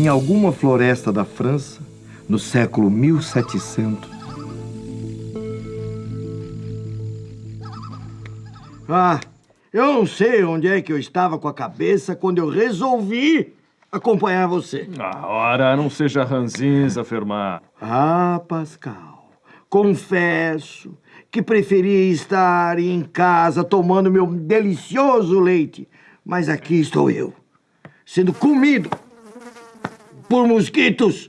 em alguma floresta da França, no século 1700. Ah, eu não sei onde é que eu estava com a cabeça quando eu resolvi acompanhar você. Ah, ora, não seja ranzinza, Fermar. Ah, Pascal, confesso que preferia estar em casa tomando meu delicioso leite. Mas aqui estou eu, sendo comido por mosquitos.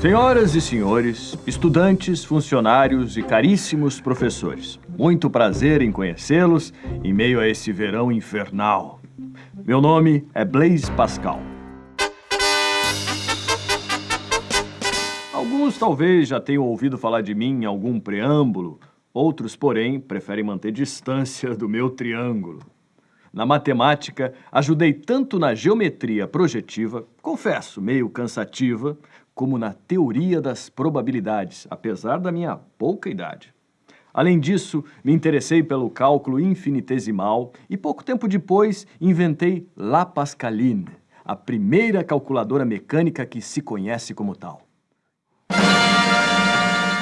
Senhoras e senhores, estudantes, funcionários e caríssimos professores, muito prazer em conhecê-los em meio a esse verão infernal. Meu nome é Blaise Pascal. Alguns talvez já tenham ouvido falar de mim em algum preâmbulo, outros, porém, preferem manter distância do meu triângulo. Na matemática, ajudei tanto na geometria projetiva, confesso, meio cansativa, como na teoria das probabilidades, apesar da minha pouca idade. Além disso, me interessei pelo cálculo infinitesimal e pouco tempo depois inventei La Pascaline, a primeira calculadora mecânica que se conhece como tal.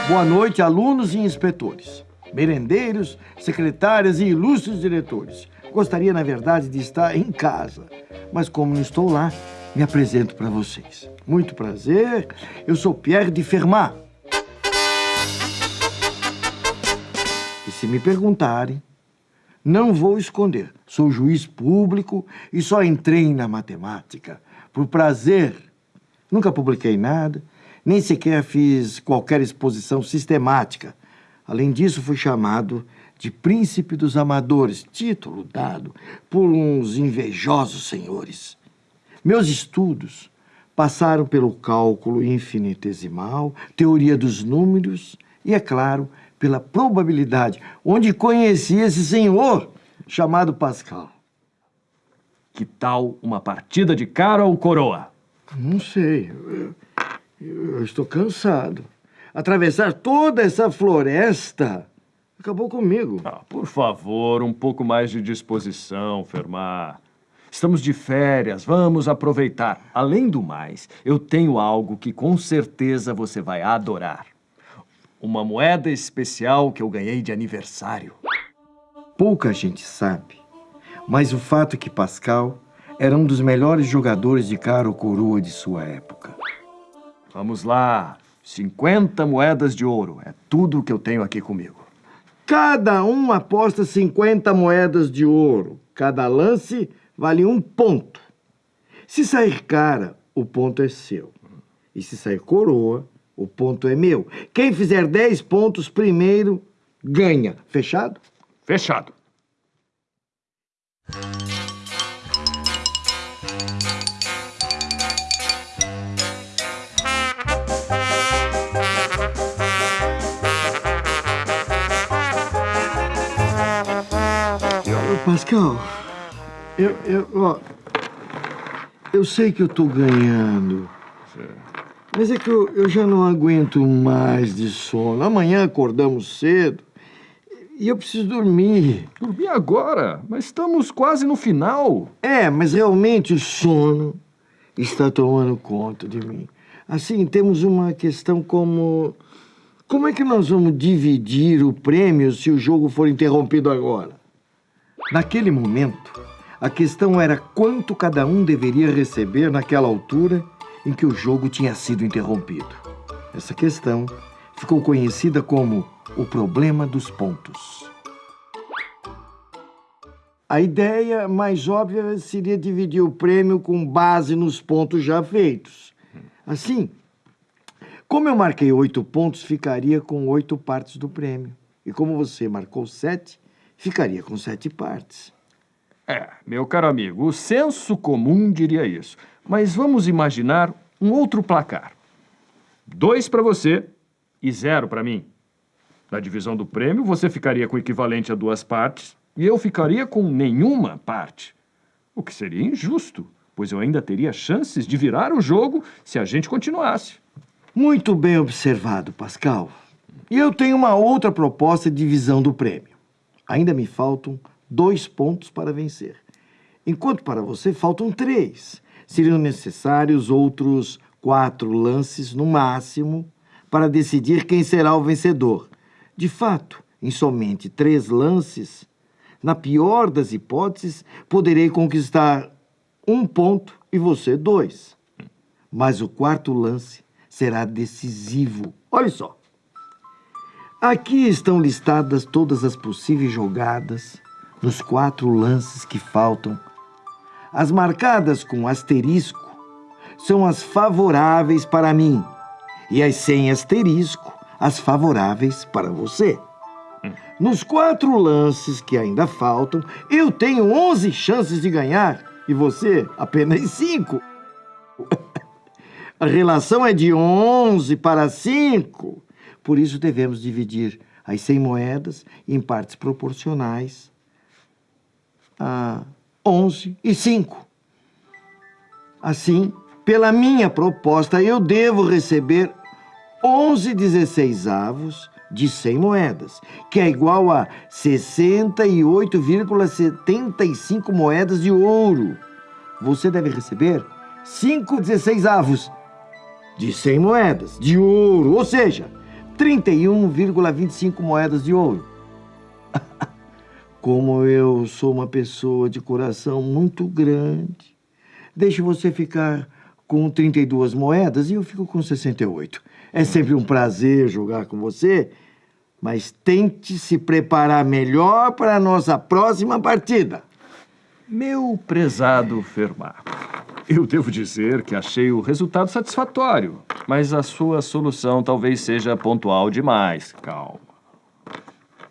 Boa noite, alunos e inspetores, merendeiros, secretárias e ilustres diretores. Gostaria, na verdade, de estar em casa, mas como não estou lá, me apresento para vocês. Muito prazer, eu sou Pierre de Fermat. E se me perguntarem, não vou esconder. Sou juiz público e só entrei na matemática por prazer. Nunca publiquei nada, nem sequer fiz qualquer exposição sistemática. Além disso, fui chamado de príncipe dos amadores, título dado por uns invejosos senhores. Meus estudos passaram pelo cálculo infinitesimal, teoria dos números e, é claro, pela probabilidade, onde conheci esse senhor chamado Pascal. Que tal uma partida de cara ou coroa? Não sei. Eu, eu estou cansado. Atravessar toda essa floresta acabou comigo. Ah, por favor, um pouco mais de disposição, Fermar. Estamos de férias, vamos aproveitar. Além do mais, eu tenho algo que com certeza você vai adorar. Uma moeda especial que eu ganhei de aniversário. Pouca gente sabe, mas o fato é que Pascal era um dos melhores jogadores de cara ou coroa de sua época. Vamos lá, 50 moedas de ouro. É tudo que eu tenho aqui comigo. Cada um aposta 50 moedas de ouro. Cada lance vale um ponto. Se sair cara, o ponto é seu. E se sair coroa, o ponto é meu. Quem fizer 10 pontos primeiro, ganha. Fechado? Fechado. Pascal, eu, eu, ó, eu sei que eu tô ganhando. Mas é que eu, eu já não aguento mais de sono. Amanhã acordamos cedo e eu preciso dormir. Dormir agora? Mas estamos quase no final. É, mas realmente o sono está tomando conta de mim. Assim, temos uma questão como... Como é que nós vamos dividir o prêmio se o jogo for interrompido agora? Naquele momento, a questão era quanto cada um deveria receber naquela altura em que o jogo tinha sido interrompido. Essa questão ficou conhecida como o problema dos pontos. A ideia mais óbvia seria dividir o prêmio com base nos pontos já feitos. Assim, como eu marquei oito pontos, ficaria com oito partes do prêmio. E como você marcou sete, ficaria com sete partes. É, meu caro amigo, o senso comum diria isso. Mas vamos imaginar um outro placar. Dois para você e zero para mim. Na divisão do prêmio, você ficaria com o equivalente a duas partes e eu ficaria com nenhuma parte. O que seria injusto, pois eu ainda teria chances de virar o jogo se a gente continuasse. Muito bem observado, Pascal. E eu tenho uma outra proposta de divisão do prêmio. Ainda me faltam dois pontos para vencer. enquanto para você faltam três. Seriam necessários outros quatro lances no máximo para decidir quem será o vencedor. De fato, em somente três lances, na pior das hipóteses, poderei conquistar um ponto e você dois. Mas o quarto lance será decisivo. Olha só. Aqui estão listadas todas as possíveis jogadas nos quatro lances que faltam. As marcadas com asterisco são as favoráveis para mim e as sem asterisco as favoráveis para você. Nos quatro lances que ainda faltam, eu tenho 11 chances de ganhar e você apenas 5. A relação é de 11 para 5. Por isso devemos dividir as 100 moedas em partes proporcionais a 11 e 5. Assim, pela minha proposta, eu devo receber 11 16 avos de 100 moedas, que é igual a 68,75 moedas de ouro. Você deve receber 5 16 avos de 100 moedas de ouro, ou seja, 31,25 moedas de ouro. Como eu sou uma pessoa de coração muito grande, deixe você ficar com 32 moedas e eu fico com 68. É sempre um prazer jogar com você, mas tente se preparar melhor para a nossa próxima partida. Meu prezado Fermat, eu devo dizer que achei o resultado satisfatório, mas a sua solução talvez seja pontual demais. Calma.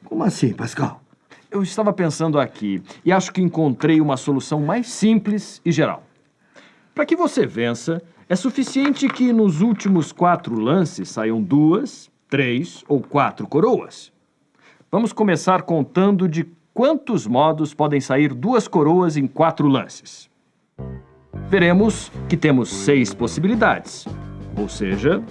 Como assim, Pascal? Eu estava pensando aqui e acho que encontrei uma solução mais simples e geral. Para que você vença, é suficiente que nos últimos quatro lances saiam duas, três ou quatro coroas. Vamos começar contando de quantos modos podem sair duas coroas em quatro lances. Veremos que temos seis possibilidades, ou seja...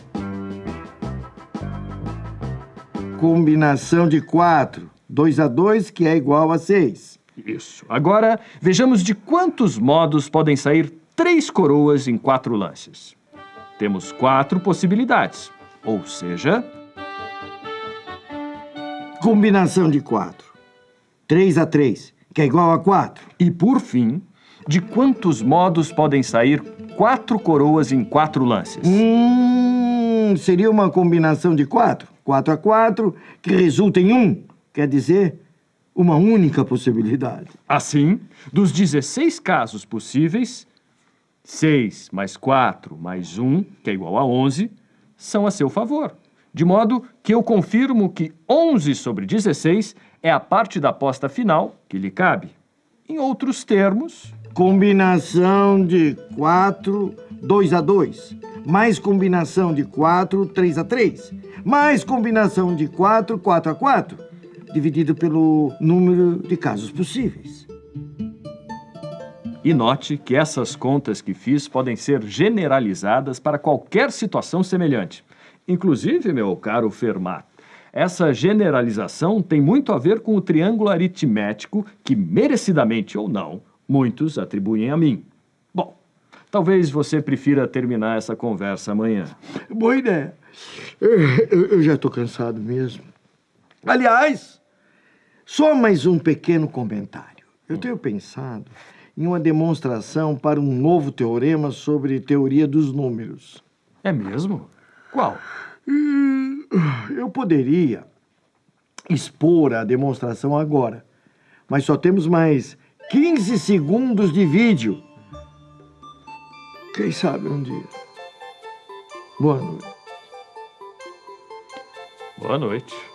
Combinação de quatro. 2 a 2, que é igual a 6. Isso. Agora, vejamos de quantos modos podem sair três coroas em quatro lances. Temos quatro possibilidades, ou seja... Combinação de quatro. 3 a 3, que é igual a 4. E, por fim, de quantos modos podem sair quatro coroas em quatro lances? Hum, seria uma combinação de quatro. 4 a 4, que resulta em 1. Quer dizer, uma única possibilidade. Assim, dos 16 casos possíveis, 6 mais 4 mais 1, que é igual a 11, são a seu favor. De modo que eu confirmo que 11 sobre 16 é a parte da aposta final que lhe cabe. Em outros termos... Combinação de 4, 2 a 2. Mais combinação de 4, 3 a 3. Mais combinação de 4, 4 a 4. Dividido pelo número de casos possíveis. E note que essas contas que fiz podem ser generalizadas para qualquer situação semelhante. Inclusive, meu caro Fermat, essa generalização tem muito a ver com o triângulo aritmético que, merecidamente ou não, muitos atribuem a mim. Bom, talvez você prefira terminar essa conversa amanhã. Boa ideia. Eu, eu já estou cansado mesmo. Aliás, só mais um pequeno comentário. Eu tenho pensado em uma demonstração para um novo teorema sobre teoria dos números. É mesmo? Qual? Eu poderia expor a demonstração agora, mas só temos mais 15 segundos de vídeo. Quem sabe um dia. Boa noite. Boa noite.